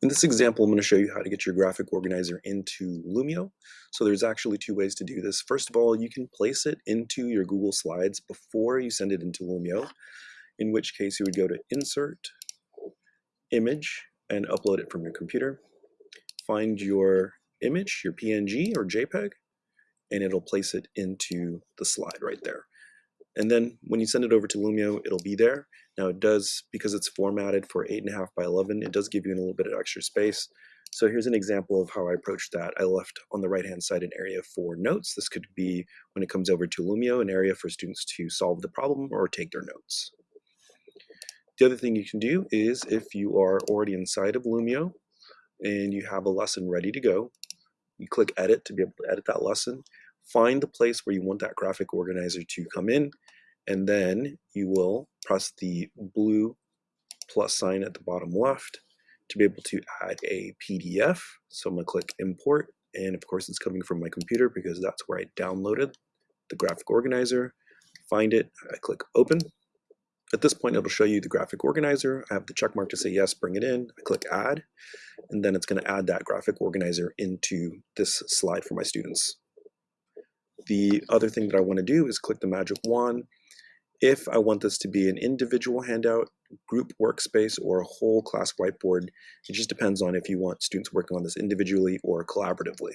In this example, I'm going to show you how to get your graphic organizer into Lumio. So there's actually two ways to do this. First of all, you can place it into your Google Slides before you send it into Lumio, in which case you would go to Insert, Image, and upload it from your computer. Find your image, your PNG or JPEG, and it'll place it into the slide right there. And then when you send it over to Lumio, it'll be there. Now it does, because it's formatted for 8.5 by 11, it does give you a little bit of extra space. So here's an example of how I approached that. I left on the right-hand side an area for notes. This could be, when it comes over to Lumio, an area for students to solve the problem or take their notes. The other thing you can do is if you are already inside of Lumio and you have a lesson ready to go, you click edit to be able to edit that lesson, find the place where you want that graphic organizer to come in, and then you will press the blue plus sign at the bottom left to be able to add a PDF. So I'm gonna click import and of course it's coming from my computer because that's where I downloaded the graphic organizer. Find it, I click open. At this point it'll show you the graphic organizer. I have the check mark to say yes, bring it in. I click add and then it's gonna add that graphic organizer into this slide for my students. The other thing that I wanna do is click the magic wand if I want this to be an individual handout, group workspace, or a whole class whiteboard, it just depends on if you want students working on this individually or collaboratively.